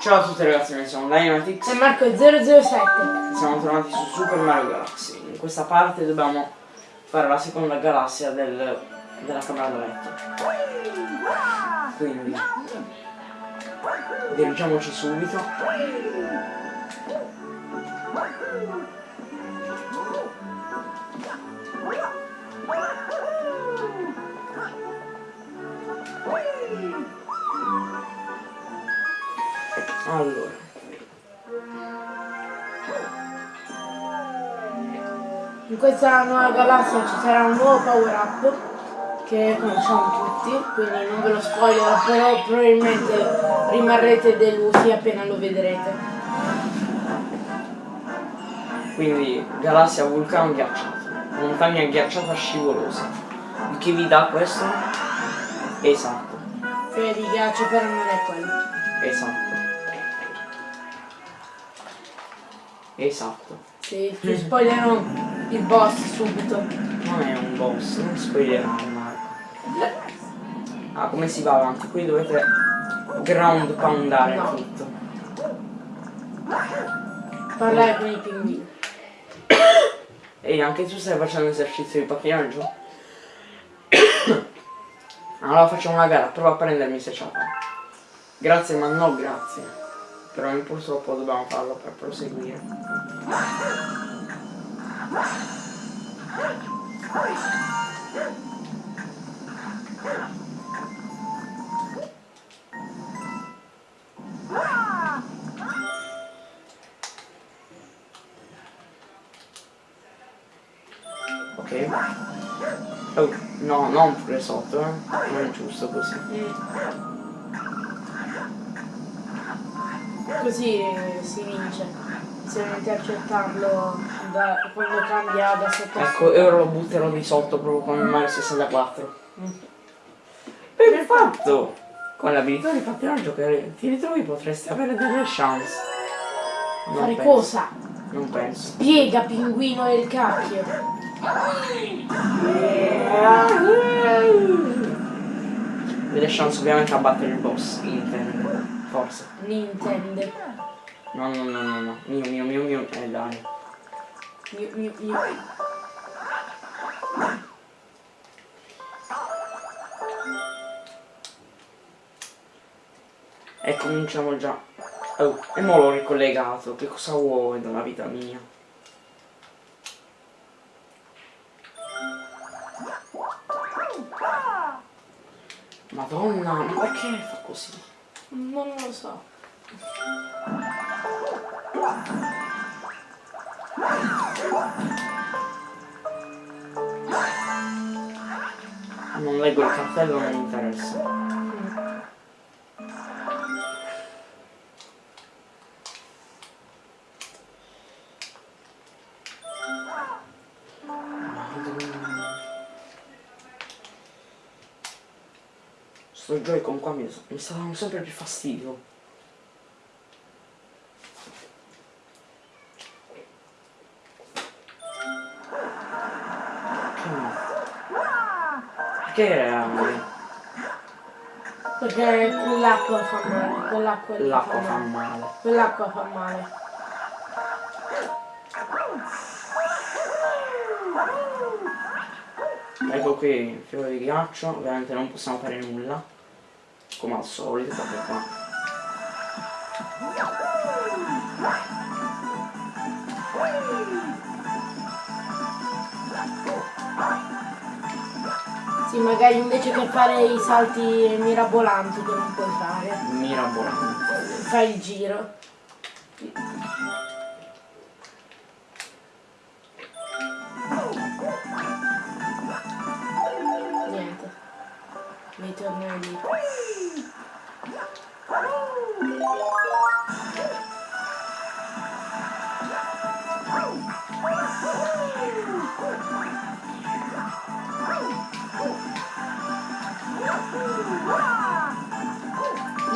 Ciao a tutti ragazzi, noi siamo Dynamitix E Marco è 007. Siamo tornati su Super Mario Galaxy. In questa parte dobbiamo fare la seconda galassia del, della camera da letto. Quindi dirigiamoci subito. Allora. In questa nuova galassia ci sarà un nuovo power up che conosciamo tutti, quindi non ve lo spoiler, però probabilmente rimarrete delusi appena lo vedrete. Quindi galassia vulcano ghiacciato, montagna ghiacciata scivolosa. Il che vi dà questo? Esatto, Cioè di ghiaccio però non è quello. esatto. Esatto. Sì, ti spoilerò il boss subito. Non è un boss, non spoilerare Marco. Ah, come si va avanti? Qui dovete ground poundare No. tutto. Parlare con i pinguini. Ehi, anche tu stai facendo esercizio di pattinaggio? allora facciamo una gara, prova a prendermi se ce la fai. Grazie ma no grazie. Però purtroppo dobbiamo farlo per proseguire. Ok. Oh, no, non pure sotto, eh. Non è giusto così. Così eh, si vince. Se non intercettarlo da, quando cambia da sotto Ecco, e ora lo butterò di sotto proprio come Mario 64. Mm. Perfetto! Con l'abilità di pattinaggio che ti ritrovi potresti avere delle chance. Non Fare penso. cosa? Non penso. Spiega pinguino del cacchio. Delle chance ovviamente a battere il boss, intendo. Forse. Nintendo. No, no, no, no, no. Mio, mio, mio, mio. Eh dai. Miu, miu, miu. E cominciamo già. Oh, e mo l'ho ricollegato. Che cosa vuoi dalla vita mia? Madonna, ma perché fa così? Non lo so. Non leggo il cartello, non mi interessa. Mi, sta dando sempre più fastidio. Perché era... Perché quell'acqua fa male. Quell'acqua l'acqua fa male. Quell'acqua fa male. Ecco qui il fiore di ghiaccio, ovviamente non possiamo fare nulla, come al solito, perché qua. Sì, magari invece che fare i salti mirabolanti che non puoi fare, Mirabolante. fai il giro. Lì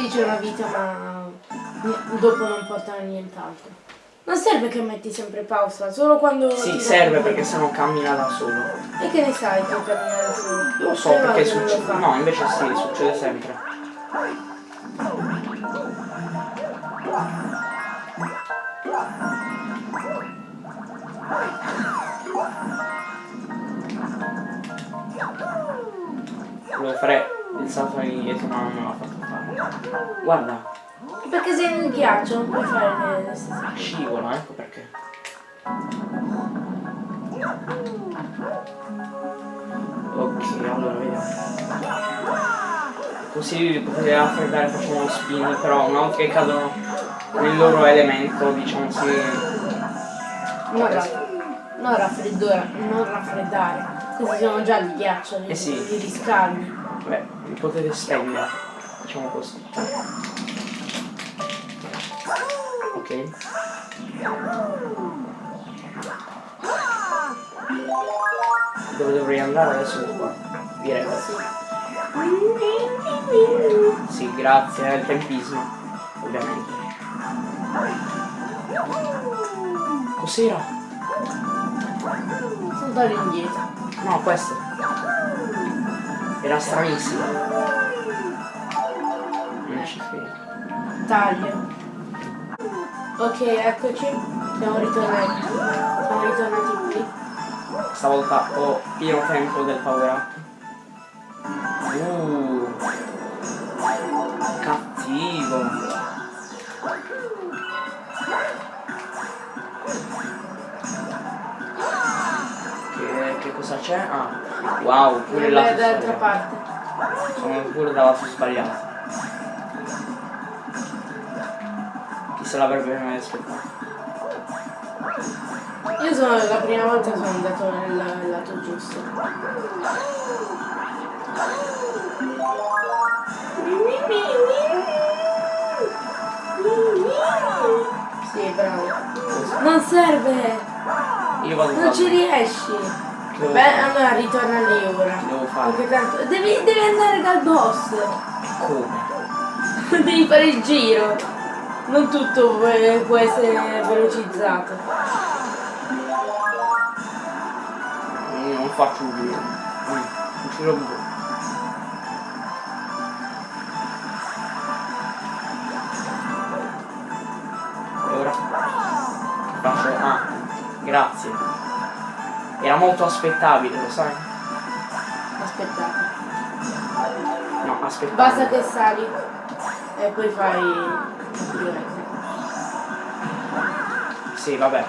c'è una vita ma dopo non porta a nient'altro. Non serve che metti sempre pausa, solo quando... Sì, serve perché sennò cammina da solo. E che ne sai che cammina da solo? Lo so, Però perché succede... No, invece sì, succede sempre. Volevo fare il salto indietro ma non me l'ha fatto fare. Guarda, perché sei nel ghiaccio, non puoi fare le, stesse cose. scivola, ecco perché. Ok, allora vediamo. Così li potete raffreddare facendo uno spin, però una volta che cadono nel loro elemento, diciamo si. Non, raff- non raffreddore, non raffreddare. Questi sono già di ghiaccio, li, Eh sì. li riscaldi. Beh, li potete stendere, diciamo così. Ok. Dove dovrei andare adesso qua? Direi. Sì, grazie al tempismo, ovviamente. Cos'era? Sono indietro. No, questo. Era stranissimo. Non ci credo. Taglio. Ok, eccoci. Siamo ritornati. Siamo ritornati qui. Stavolta ho pieno tempo del power up. Uh, cattivo. Che, che cosa c'è? Ah, wow, pure la dall'altra parte. Sono pure dal lato sbagliato. Se l'avrebbe mai aspettato? Io sono la prima volta che sono andato nel, nel lato giusto. Sì, bravo. Non serve! Io vado Non ci riesci! Che Beh, allora ritorna lì ora. Devo fare? Perché tanto. Devi, devi andare dal boss! Come? devi fare il giro! Non tutto può, essere velocizzato. Mm, Non faccio un giro. Mm, Non ci. E ora? Faccio. Ah, grazie. Era molto aspettabile, lo sai? Aspettate. No, aspettabile. Basta che sali e poi fai pirouette. Sì, vabbè.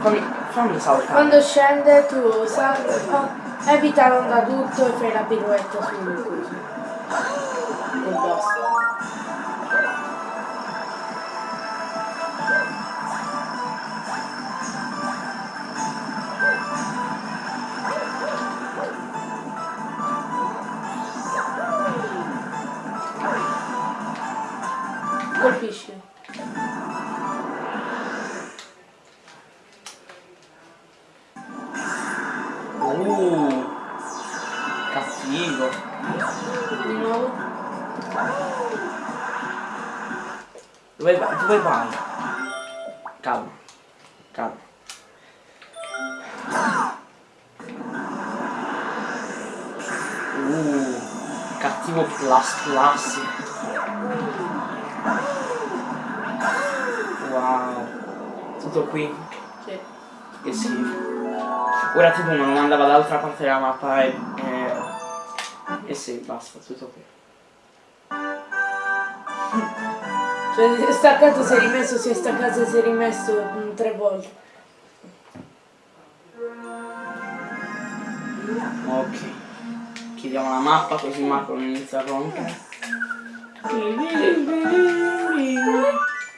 Fammi, fammi saltare. Quando scende tu sali, oh, evita l'onda tutto e fai la pirouetta sul coso. Tutto qui? Sì. Eh sì. Ora tipo non andava dall'altra parte della mappa e... Eh, eh sì, basta, tutto qui. Cioè, si è staccato, si è rimesso, si è staccato e si è rimesso mm, tre volte. Ok. Chiudiamo la mappa così Marco non inizia a rompere.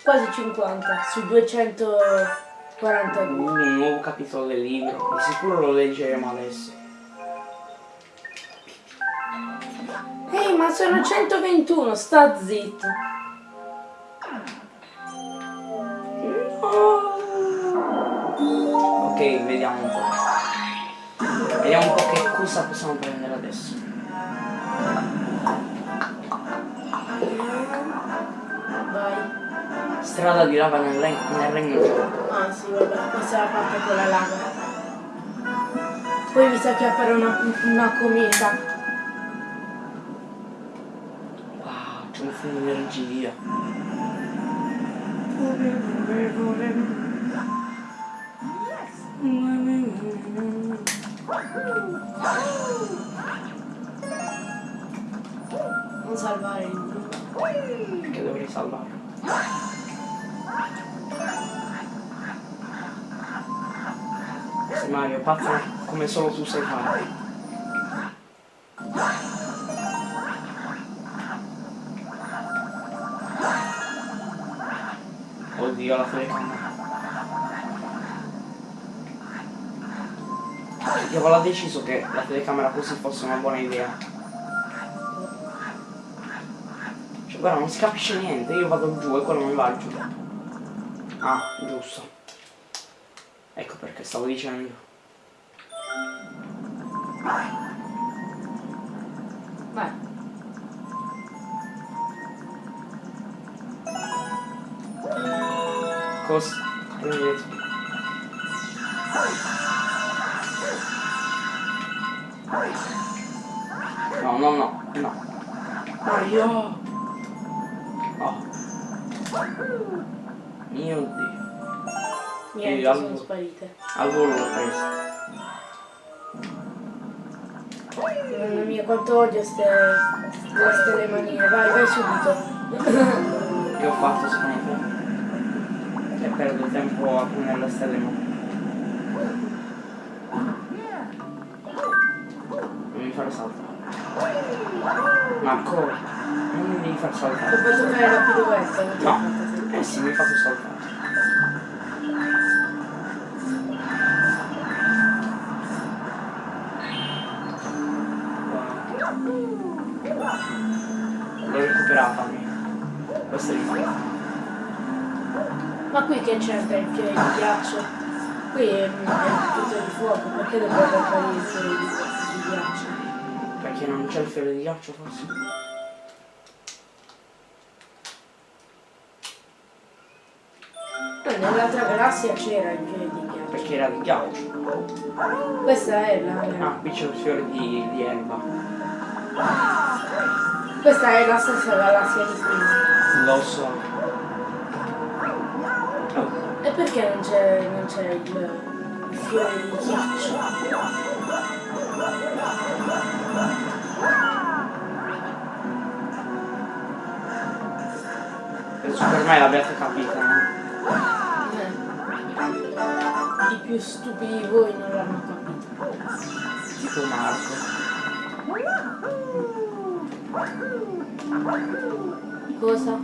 Quasi 50 su 242. Uh, un nuovo capitolo del libro. Di sicuro lo leggeremo adesso. Ehi, ma sono 121, sta zitto. Ok, vediamo un po'. Vediamo un po' che cosa possiamo prendere adesso. Vai. Strada di lava nel, regno- nel regno giorno. Ah sì, vabbè, questa è la parte con la lava. Poi mi sa che appare una, una cometa. Wow, c'è un fumo di energia. Non salvare il. Che dovrei salvare. Mario, pazzo come solo tu sai fare. Oddio, la telecamera. Diavolo ha deciso che la telecamera così fosse una buona idea? Cioè, guarda, non si capisce niente, io vado giù e quello non va giù. Ah, giusto. Ecco perché stavo dicendo. Vai. Cosa? Prendete. No, no, no, no. Mario! Oh. Mio Dio. Niente, sono al- sparite. Al volo l'ho preso. Mamma mia, quanto odio ste, queste le manine. Vai, vai subito. Che ho fatto secondo te? E perdo tempo a prendere le stelle ma. Non mi fare saltare. Marco, non mi devi far Ho saltare. fatto fare la ti ho No. Eh sì, mi hai fatto saltare. Mia. Questa è l'importante. Ma qui che c'entra il fiore di ghiaccio? Qui è, il fiore di fuoco, perché dovrebbe fare il fiore di, di ghiaccio? Perché non c'è il fiore di ghiaccio forse? No, nell'altra galassia c'era il fiore di ghiaccio. Perché era di ghiaccio. Questa è la. Ah, qui c'è il fiore di, di erba. Questa è la stessa galassia di prima. Lo so. E perché non c'è non c'è il, il fiore di ghiaccio? penso per me l'abbiate capita, no? Eh. I più stupidi di voi non l'hanno capito. Tipo Marco. Cosa?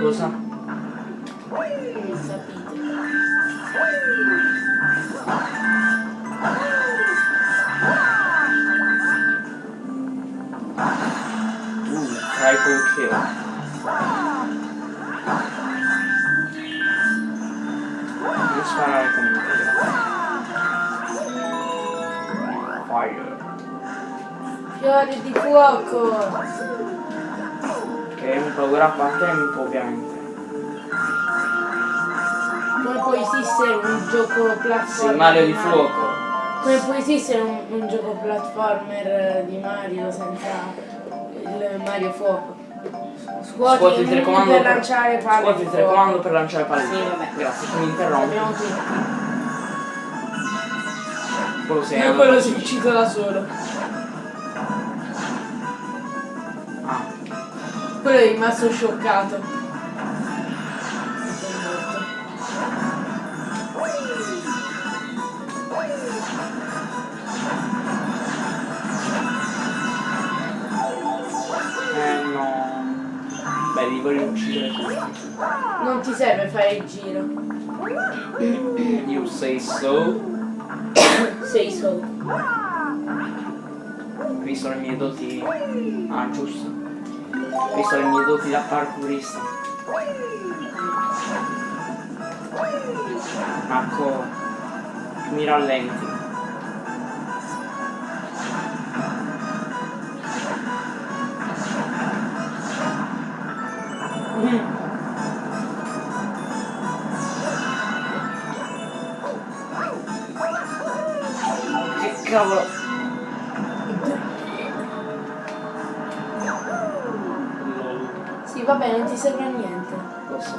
Cosa? Non sapete. Fiore di fuoco! Che è un programma a tempo ovviamente. Come può esistere un gioco Sì, platformer? Mario di fuoco. Come può esistere un, un gioco platformer eh, di Mario senza il Mario fuoco? Scuoti, Scuoti il telecomando per lanciare palle Scuoti il telecomando per lanciare palle. Sì, vabbè. Grazie, mi tutti. Quello sei E andato- quello si uccide da solo. Quello è rimasto scioccato. Eh no. Beh, li voglio uccidere. Non ti serve fare il giro. You say so. Sei solo. Visto le mie doti. Ah, giusto. Visto le mie doti da parkourista. Marco, mi rallenti. Che cavolo. Non ti serve a niente. Lo so.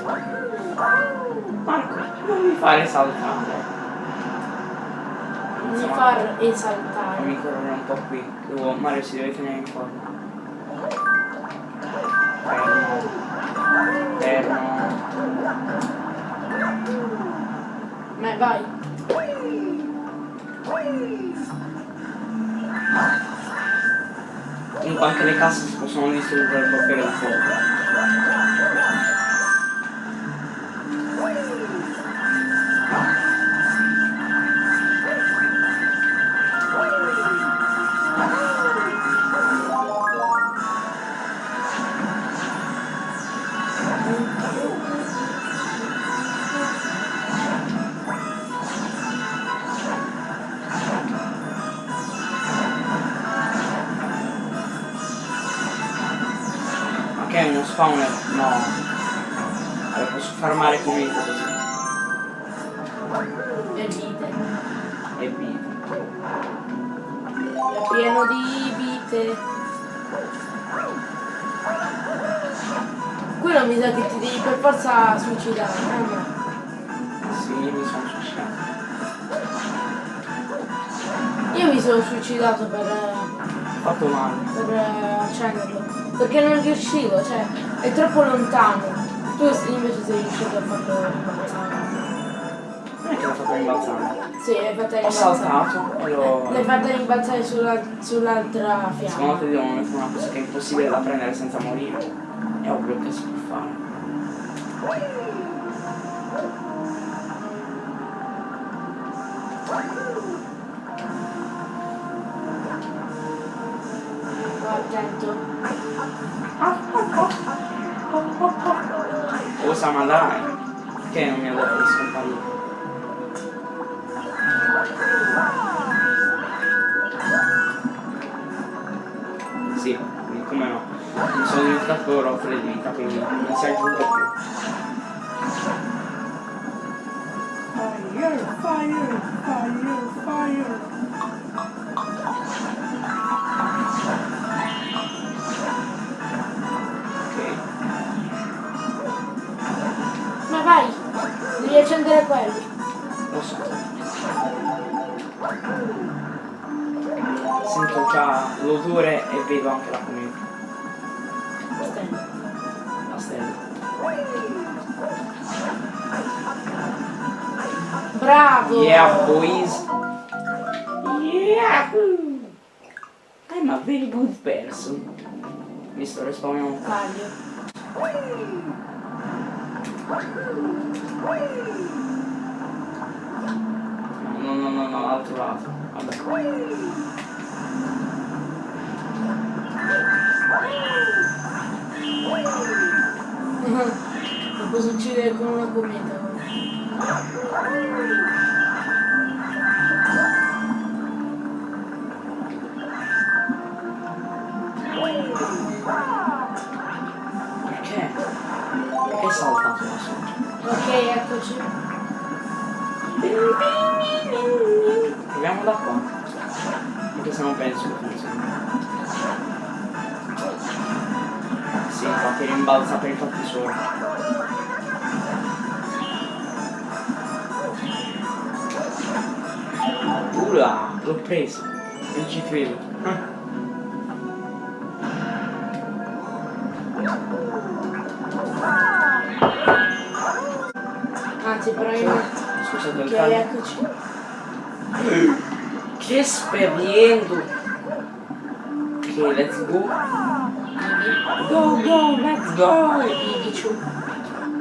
Marco, non mi fare saltare. mi far esaltare. Fammi correre un po' qui. Devo, Mario si deve tenere in forma. Fermo. Fermo. Ma vai. Comunque anche le casse si possono distruggere col fiore di fuoco. Thank you. Forza suicidare. eh, Sì, mi sono suicidato. Io mi sono suicidato per, eh, Fatto male. per eh, accenderlo. Perché non riuscivo, cioè è troppo lontano. Tu invece sei riuscito a farlo rimbalzare. Non è che l'ho fatto rimbalzare. Sì, l'hai fatta Ho rimbalzare. saltato e l'ho. L'hai fatta rimbalzare sulla- sull'altra Secondo fiamma. te devono mettere una cosa che è impossibile da prendere senza morire? È ovvio che si può fare. Attento. Osama dai! Che non mi ha detto di scomparire? Sono diventato di vita, quindi non si aggiunge più. Fire, fire, fire, fire. Ok. Ma vai! Devi accendere quelli. Lo so. Sento già l'odore e vedo anche la La stella. Bravo! Yeah, boys. Yeah. I'm a very good person. Mi sto respawnando. Taglio. No, no, no, no, l'altro lato. Vabbè. Lo posso uccidere con una cometa. Perché? Perché saltato da sopra? Ok, eccoci. Proviamo da qua. Anche se non penso che funzioni. Sì, infatti rimbalza per i fatti suoi. Ula, l'ho preso. Non ci credo. Ah. Anzi, probabilmente. Scusate il Ok, taglio. eccoci. Che speriendo! Ok, let's go. Go, go, let's go! Ibici.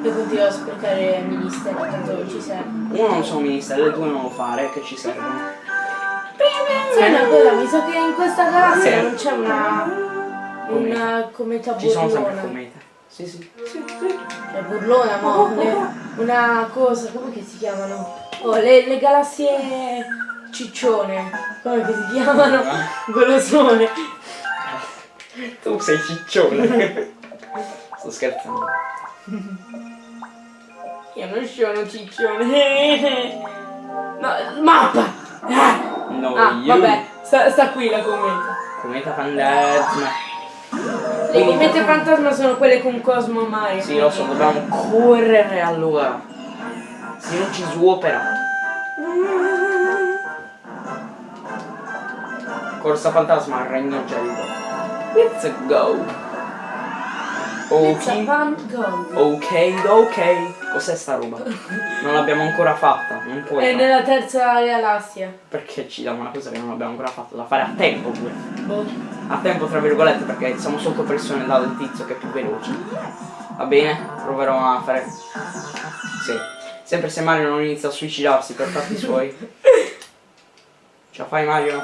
Io continuo a sprecare ministeri, tanto non ci serve. Uno non sono ministero, le due non lo fare, che ci servono. Sai una cosa, mi sa che in questa galassia Sì. non c'è una. una cometa Ci sono sempre burlona. comete. Sì, sì. Cioè burlona, no? Le- una cosa, come che si chiamano? Oh, le, le galassie ciccione. Come che si chiamano? Golosone. Tu sei ciccione. Sto scherzando. Io non sono ciccione. No, mappa! No, ah, io. vabbè, sta, sta qui la cometa. Cometa fantasma. Le comete fantasma sono quelle con Cosmo Mario. Sì, lo so, dobbiamo correre allora. Se non ci svuopera. Corsa fantasma regno gelido. Let's go. Ok. Ok, ok. Cos'è sta roba? Non l'abbiamo ancora fatta. Non puoi. È nella terza galassia. Perché ci diamo una cosa che non abbiamo ancora fatto? Da fare a tempo pure. Boh. A tempo tra virgolette perché siamo sotto pressione dal tizio che è più veloce. Va bene? Proverò a fare. Sì. Sempre se Mario non inizia a suicidarsi per fatti suoi. Ce la fai Mario?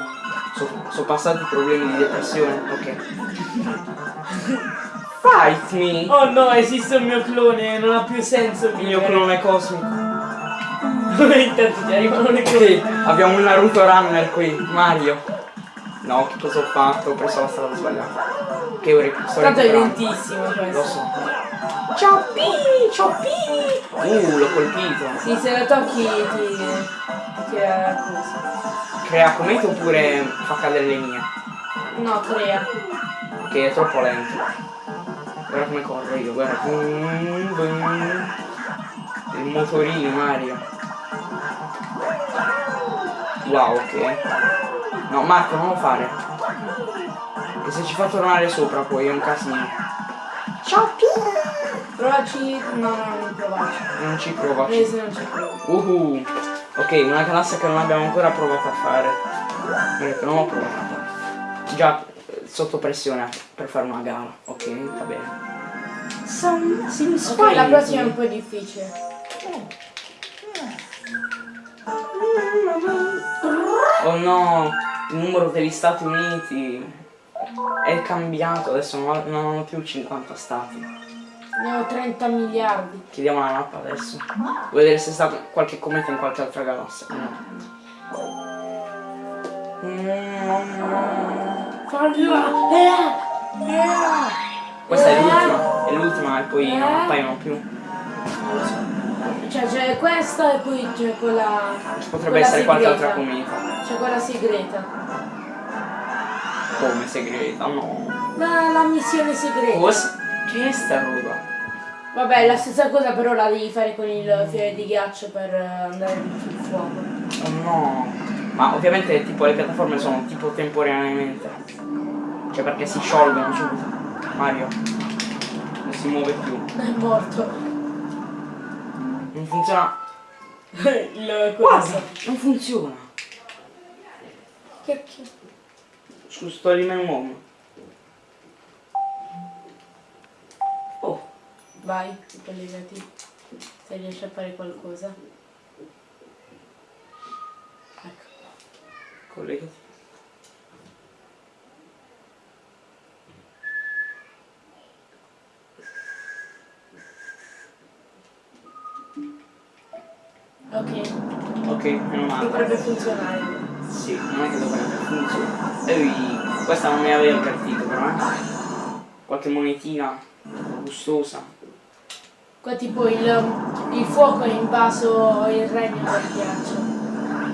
Sono passati i problemi di depressione? Ok. Fight me! Oh no, esiste un mio clone, non ha più senso Il mio clone cosmico. Intanto ti arrivano le Ok, cloni. abbiamo un Naruto Runner qui, Mario. No, che cosa ho fatto? Ho preso la strada sbagliata. Che ora sto Tanto è lentissimo Lo questo. so. Ciao Pini, ciao Pini! Uh, l'ho colpito. Sì, se lo tocchi ti. ti crea cosa. Crea comete oppure fa cadere le mie? No, crea. Che è troppo lento. Guarda come corro io, guarda. Il motorino Mario. Wow, ok. No, Marco, non lo fare. Che se ci fa tornare sopra poi è un casino. Ciao Pini! Provaci. No, no, non provaci. Non ci provaci. se non ci provo. Uhu. Ok, una galassia che non abbiamo ancora provato a fare. Perché non l'ho provata. Già eh, sotto pressione per fare una gara. Ok, va bene. Some, Ok, la prossima è un po' difficile. Oh no, il numero degli Stati Uniti è cambiato, adesso non, ha- non hanno più 50 stati. Ne ho 30 miliardi. Chiediamo la mappa adesso. Vuoi vedere se sta qualche cometa in qualche altra galassia? No. Mm. Questa è l'ultima, è l'ultima e poi non appaiono più. Non lo so. Cioè c'è questa e poi c'è quella. Ci potrebbe quella essere qualche altra cometa. C'è quella segreta. Come segreta? No. La, la missione segreta. Cosa? Che è sta roba? Vabbè, la stessa cosa però la devi fare con il fiore di ghiaccio per eh, andare sul fuoco. Oh no. Ma ovviamente tipo le piattaforme sono tipo temporaneamente. Cioè perché si sciolgono subito. Mario. Non si muove più. È morto. Funziona. il Guarda, non funziona. Che che- Scusa, sto lì un uomo. Oh, Vai, collegati. Se riesci a fare qualcosa. Ecco. collegati. Ok, Ok, meno male. dovrebbe funzionare. Sì, non è che dovrebbe funzionare. Ehi, questa non mi aveva invertito però, eh. Qualche monetina gustosa. Qua tipo il, il fuoco ha invaso il regno del ghiaccio.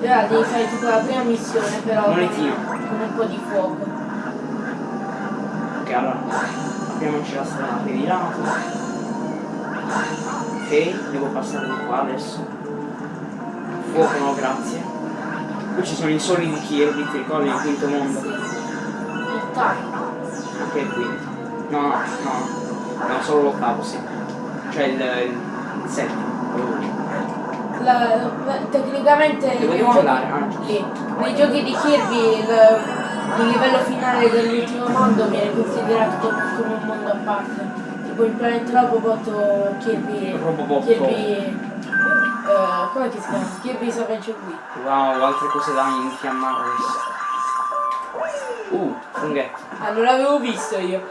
E ora devi fare tipo la prima missione però con, Monetino. con un po' di fuoco. Ok, allora, apriamoci la strada per di lato. Ok, devo passare di qua adesso. Fuoco no, grazie. Qui ci sono i soli di Kirby, ti ricordi il quinto mondo? Taglio. Ok, il quinto. No, no, no. No, solo l'ottavo, sì. Cioè il, il, settimo. La- tecnicamente Dove nei dobbiamo giochi- andare? Ah, nei giochi di Kirby il, il livello finale dell'ultimo mondo viene considerato come, come un mondo a parte. Tipo il pianeta Robobot o Kirby. Robobot. Kirby. Eh, come si chiama? Kirby's Adventure Wii. Wow, altre cose da infiammare. Uh, funghetto. Ah, non l'avevo visto io.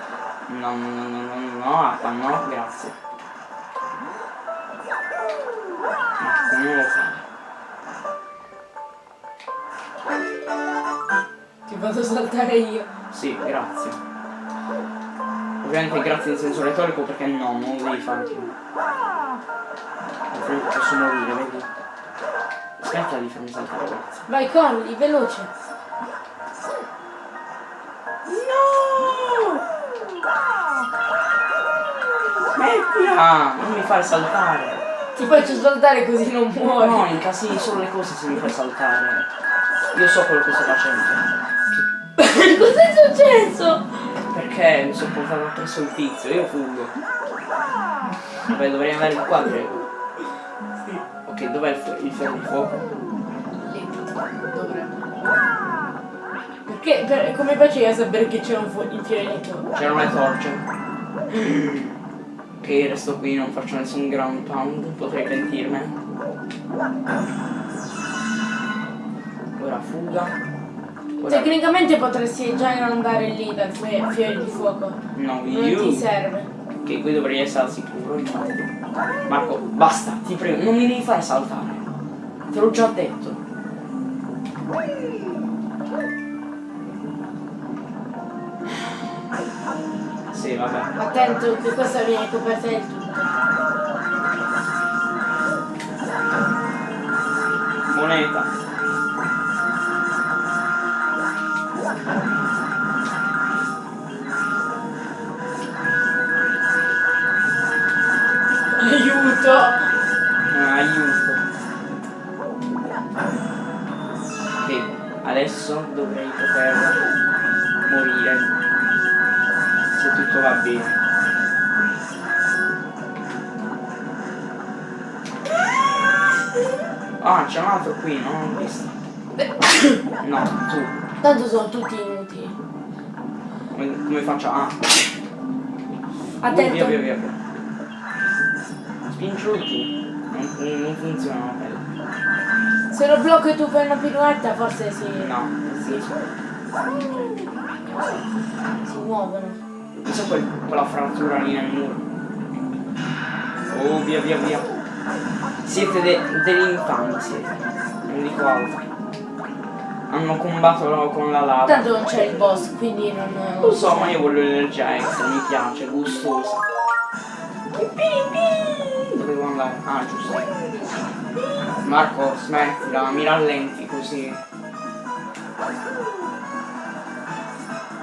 No, no, no, no, no, no, no, no, grazie. Ma come lo fa? Ti vado a saltare io. Sì, grazie. Ovviamente grazie in senso retorico perché no, non lo devi fare Altrimenti posso morire, vedi? Aspetta di farmi saltare, grazie. Vai Conny, veloce. No! Smettila! Non mi fare saltare! Ti faccio saltare così non muori. No, incasini solo le cose se mi fai saltare. Io so quello che sto facendo. Cos'è successo? Perché mi sono portato presso il tizio, io fuggo. Vabbè, dovrei andare il quadro. Ok, dov'è il, fu- il fiore di fuoco? Lì. Dovrebbe. Perché? Per, come facevi a sapere che c'era un il fiore di fuoco? C'erano le torce. Ok, resto qui, non faccio nessun ground pound, potrei pentirmene. Ora fuga. Ora... Tecnicamente potresti già andare lì dal fiore di fuoco. No, Non you. ti serve. Ok, qui dovrei essere al sicuro, infatti. Marco, basta, ti prego, non mi devi fare saltare. Te l'ho già detto. Sì, vabbè. Attento che questa viene coperta del tutto. Moneta. Qui, non l'ho visto. No, tu. Tanto sono tutti inutili. Come, come faccio? Ah. Attento. Via, via, via. via. Spingielo tu. Non, non funziona quello. Se lo blocco e tu fai una piruetta forse si. No. si, si muovono. Cos'è quel, quella frattura lì nel muro? Oh, via, via, via. Siete de, siete. Non dico altro. Hanno combattuto con la lava. Tanto non c'è il boss, quindi non. Lo so, ma io voglio l'energia extra, mi piace, gustosa. Dovevo andare. Ah, giusto. Marco, smettila, mi rallenti così.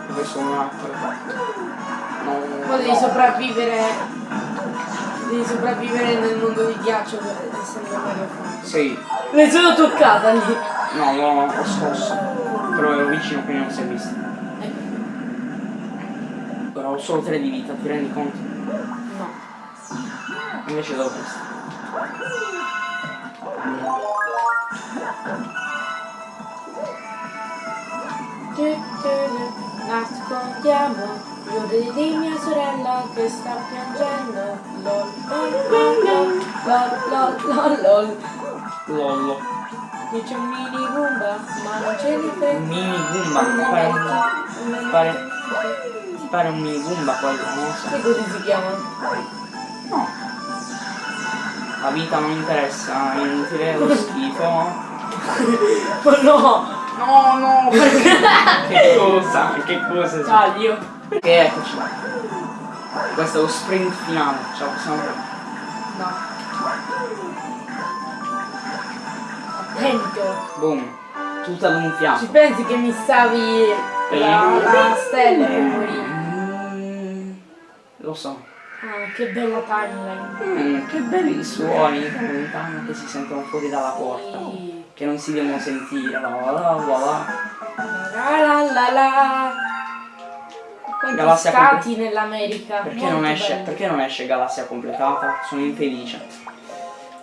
Dove sono l'acqua? No. Ma devi sopravvivere. Devi sopravvivere nel mondo di ghiaccio essendo Mario Kart. Sì. Ne sono toccata lì. No, no, ho scosso. Però ero vicino quindi non si è visto. Ecco. Però ho solo tre di vita, ti rendi conto? No. Invece dovresti. Nascondiamo io di mia sorella che sta piangendo. Lol, lol, lol, lol, lol, lol. Qui c'è un mini Goomba, ma non ce li frega. Mini Goomba, mi pare un, ti pare un mini Goomba quello, non lo so. Sai così si chiamano? No. La vita non interessa, è inutile, lo schifo. Oh no! No, no, perché? che cosa? Che cosa? Taglio. Perché eccoci. Questo è lo sprint finale, ce la possiamo fare. No. Attento. Boom. Tutto ad un fianco. Ci pensi che mi stavi la, la stella e morì? Mm, Lo so. Ah, che bella timeline. Mm, che belli suoni da lontano che si sentono fuori dalla porta. Che non si devono sentire. La la la la la. La la la. Quanti Galassia stati nell'America? Perché non, esce, perché non esce galassia completata? Sono infelice.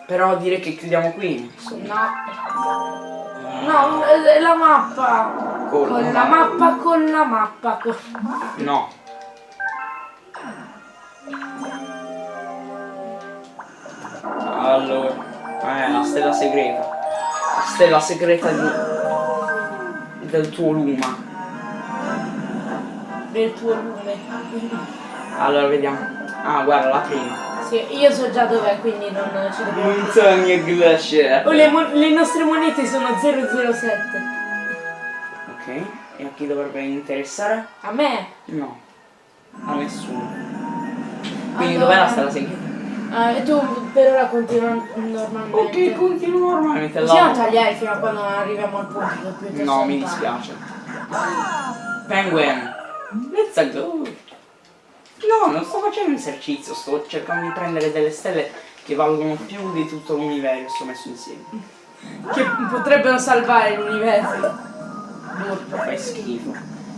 Però direi che chiudiamo qui. insomma. No. No, eh, la mappa. Con Con la la mappa, con la mappa. Con... No. Allora, eh, la stella segreta. La stella segreta di- del tuo luma. del tuo lume. Allora, vediamo. Ah, guarda, la prima. Sì, io so già dov'è, quindi non ci dobbiamo... Montagna glaciale. Oh, le, le nostre monete sono 007. Ok, e a chi dovrebbe interessare? A me? No. A nessuno. Quindi Allora- dov'è la stella segreta? E tu per ora continua normalmente. Ok, continuo normalmente. Possiamo tagliare fino a quando non arriviamo al punto più No, mi dispiace. Penguin, let's go. No, non sto facendo esercizio, sto cercando di prendere delle stelle che valgono più di tutto l'universo messo insieme. Che potrebbero salvare l'universo. Urca, fai schifo.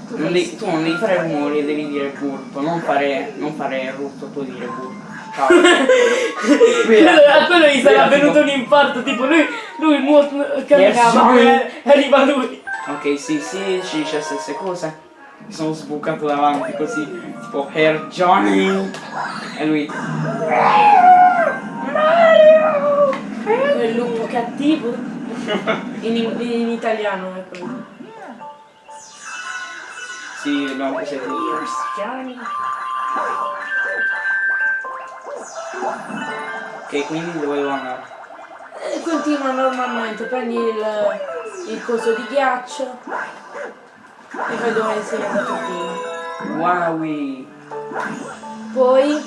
Tu Non devi- tu non devi fare rumori, devi dire burp, non fare, non fare rutto, tu dire burp. A quello gli sarà venuto un infarto, tipo lui, lui mo- camminava Johnny. e arriva lui. Ok, sì, sì, ci dice le stesse cose. Mi sono sbucato davanti così, tipo Hair Johnny. E lui. Quel lupo cattivo. In, in italiano è quello. Sì, abbiamo preso tutti. Johnny. Ok, quindi dove devo andare? E continua normalmente, prendi il, il coso di ghiaccio e vai dove sei andato prima. Wowie! Poi,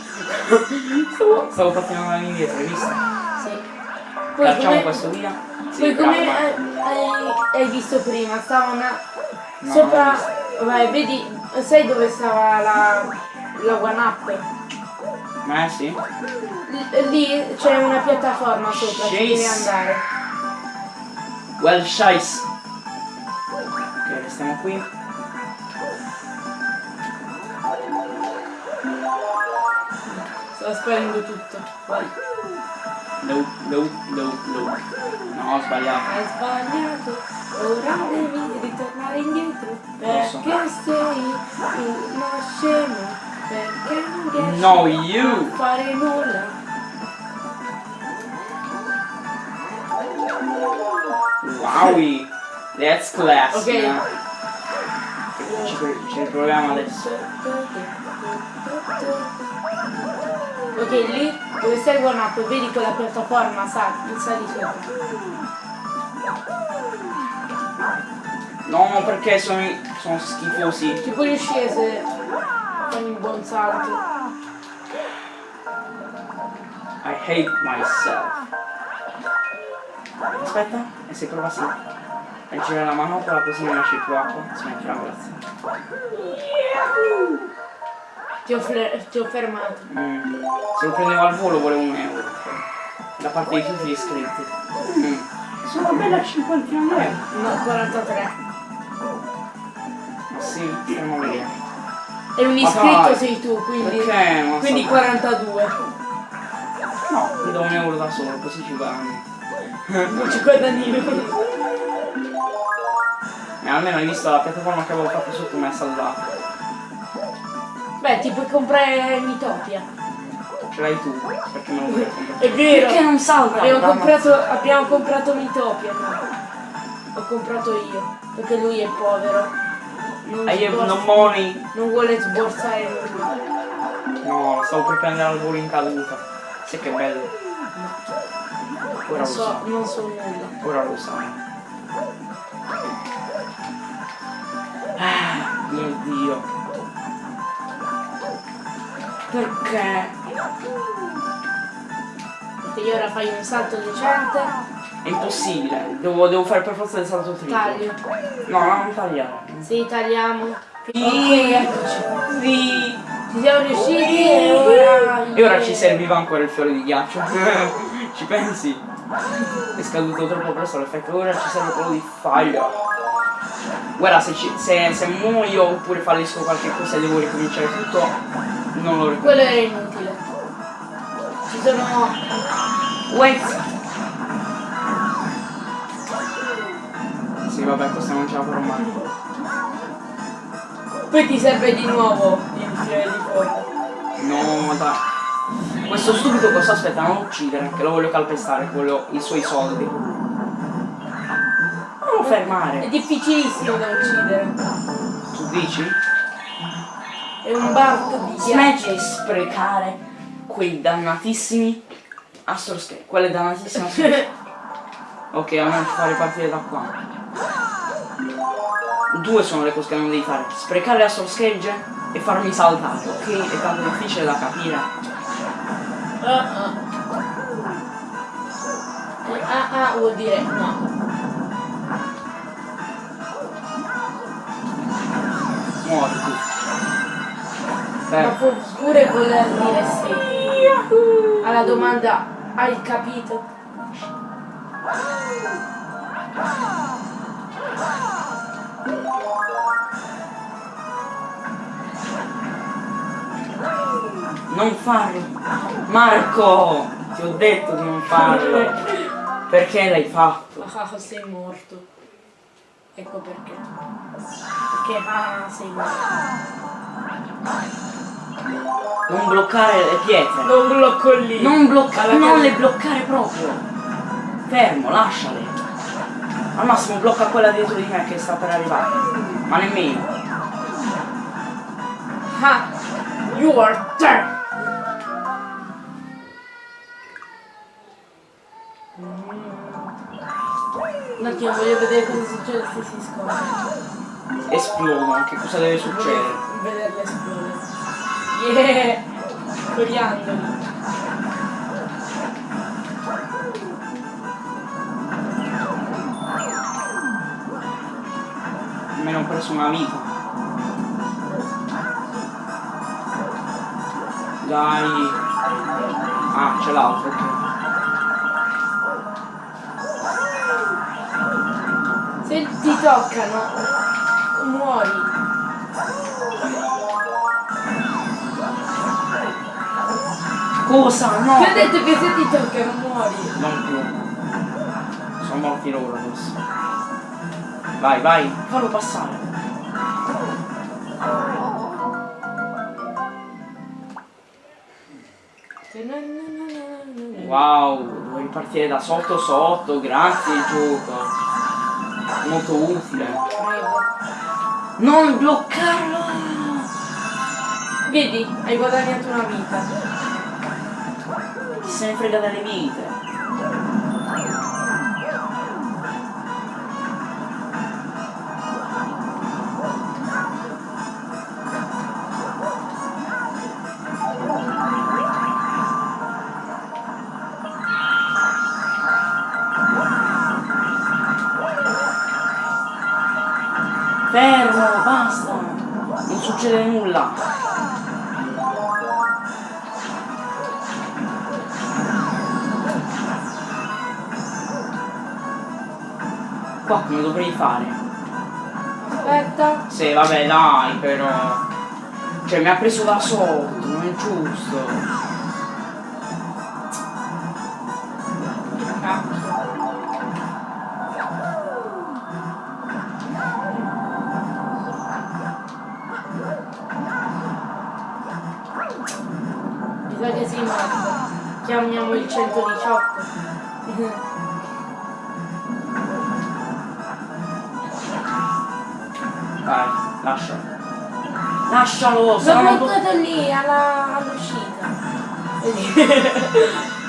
Stavo, stavo pattinando indietro, hai visto? sì. Poi Facciamo come, questo via? Sì, poi come hai, hai visto prima, stava una... No, sopra... Vai, vedi, sai dove stava la, la one up? Ma eh sì? L- lì c'è una piattaforma sopra, ci devi andare. Well shice! Ok, restiamo qui. Sto sparendo tutto. Vai. Low, low, low, low. No, ho sbagliato. Hai sbagliato, ora devi ritornare indietro. Perché sei una scema, perché non riesci No, you! a fare nulla. Wowie! That's class! Ok. no? Ci, ci riproviamo adesso. Ok, lì dove one up, vedi quella piattaforma, sali, sali sopra. No, perché sono, sono schifosi. Ci puoi riuscire se un buon salto. I hate myself. Aspetta, e se prova sì. E gira la manopola così mi lasci più acqua. Smettila, grazie. Ti ho, ti ho fermato. Mm. Se lo prendevo al volo volevo un euro. Da parte di tutti gli iscritti. Mm. Sono bella a 50 euro. No, 43. Ma sì, stiamo vedere. E un iscritto sei tu, quindi, Perché? Non quindi so. 42. No, mi do un euro da solo, così ci guadagno. Non ci guadagni. E almeno hai visto la piattaforma che avevo fatto sotto mi ha salvato. Beh, ti puoi comprare Mitopia. Ce l'hai tu, perché me lo. È vero. Perché non salva? Abbiamo comprato, abbiamo comprato Mitopia. no? Ho comprato io. Perché lui è povero. Non, I have no money. non vuole sborsare. No, stavo per prendere al volo in caduta. Sì che bello. Ora lo so, so. non so nulla. Ora lo sai. Ah, mio dio. Perché? Perché io ora fai un salto decente. È impossibile. Devo, devo fare per forza il salto triplo. Taglio. No, no, non tagliare. Sì, tagliamo. Sì. Ok, eccoci. Sì. Ci siamo riusciti e ora... E ora ci serviva ancora il fiore di ghiaccio. ci pensi? È scaduto troppo presto l'effetto, ora ci serve quello di fire. Guarda, se, ci- se, se muoio oppure fallisco qualche cosa e devo ricominciare tutto, non lo ricordo. Quello era inutile. Ci sono... Wait! Sì, vabbè, questa non ce la farò mai. Poi ti serve di nuovo il fiore di fuoco. No, dai. Questo stupido cosa aspetta? Non uccidere, che lo voglio calpestare, voglio i suoi soldi. Non lo È fermare. difficilissimo da uccidere. Tu dici? È un barco di Smetti di sprecare quei dannatissimi Skate, quelle dannatissime Skate. Ok, almeno ci fa ripartire da qua. Due sono le cose che non devi fare. Sprecare Astro Skate e farmi saltare, ok? È tanto difficile da capire. Ah ah. Ah ah vuol dire no. Muori tu. Ma può pure voler dire sì. Alla domanda hai capito? Non farlo! Marco! Ti ho detto di non farlo! Perché l'hai fatto? Ah, sei morto. Ecco perché. Perché ah, sei morto. Non bloccare le pietre. Non blocco lì. Non bloccare. Non le bloccare proprio. Fermo, lasciale. Al massimo blocca quella dietro di me che sta per arrivare. Ma nemmeno. Ah, your turn. Un attimo, voglio vedere cosa succede se si scoprono. Esplodono, che cosa deve succedere? Vederle esplodere. Yeah! Coriandoli. Preso una vita. Dai. Ah, c'è l'altro, ok. Se ti toccano, muori. Cosa? No! Ti ho detto che se ti toccano muori. Non più. Sono morti loro adesso. Vai, vai, fallo passare. Wow, devo ripartire da sotto sotto, grazie gioco. Molto utile. Non bloccarlo! Vedi, hai guadagnato una vita. Chi se ne frega delle vite? Dovrei fare? Aspetta. Sì, vabbè, dai, però. Cioè, mi ha preso da sotto, non è giusto. Sei morto. Chiamiamo il 118. Dai, lascia. Lascialo, se L'ho buttato lì alla- all'uscita.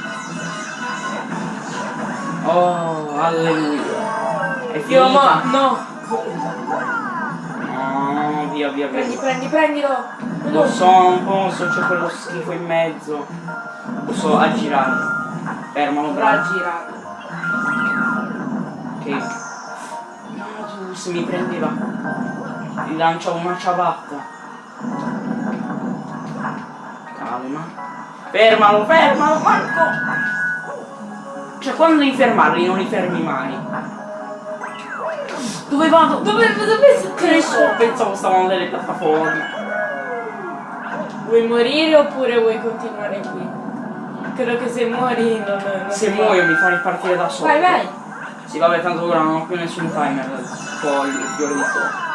Oh, alleluia. È finita. no. No, via, via, Prendi, via. prendi, prendilo. Lo so, non posso, c'è quello schifo in mezzo. Posso aggirare. Fermalo, bravo. girare. Che... No, tu se mi prendeva. Gli lanciavo una ciabatta. Calma. Fermalo, fermalo, Marco! Cioè quando devi fermarli non li fermi mai. Dove vado? Dove, dove Che ne so, pensavo stavano delle piattaforme. Vuoi morire oppure vuoi continuare qui? Credo che se muori non, non Se muoio mi fa ripartire da solo. Vai, vai. Sì, vabbè, tanto ora non ho più nessun timer. Poi il fiore di fuoco.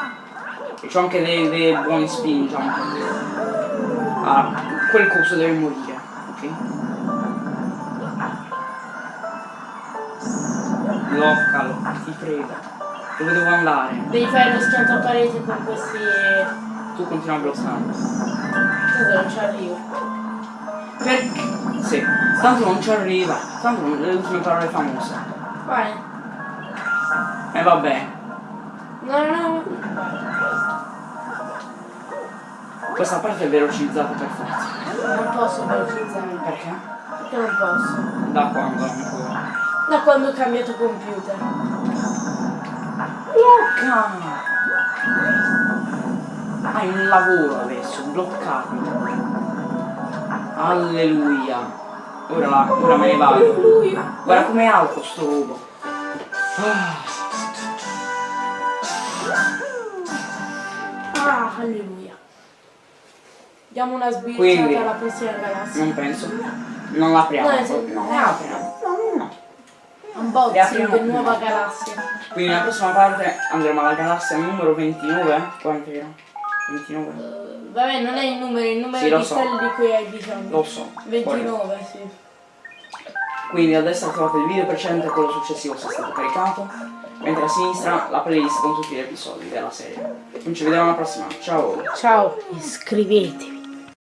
E c'ho anche dei, dei buoni spin jump. Ah, quel coso deve morire, ok? Bloccalo, ti prego. Dove devo andare? Devi fare lo schianto a parete con questi... Tu continua a bloccare. Tanto non ci arrivo. Perché? Sì, tanto non ci arriva. Tanto non- le ultime parole famose. Vai. E vabbè, No, no, no. Questa parte è velocizzata per forza. Non posso velocizzare. Perché? Perché non posso? Da quando? Da quando ho cambiato computer. Blocca! Hai un lavoro adesso, bloccarmi. Alleluia. Ora, la- ora me ne vado. Alleluia. Guarda com'è alto sto robo. Ah, Ah, alleluia. Diamo una sbirciata Quindi- alla prossima galassia. Non penso. Non l'apriamo. No, se- non la apriamo. No, no, no. Unboxing apriamo di nuova galassia. Quindi nella prossima parte andremo alla galassia numero 29. Quanto era? 29? Vabbè, non è il numero, è il numero Sì, di so. stelle di cui hai bisogno. Lo so. Poi- 29, sì. Quindi a destra trovate il video precedente e quello successivo se è stato caricato, mentre a sinistra la playlist con tutti gli episodi della serie. Quindi ci vediamo alla prossima, ciao! Ciao, iscrivetevi.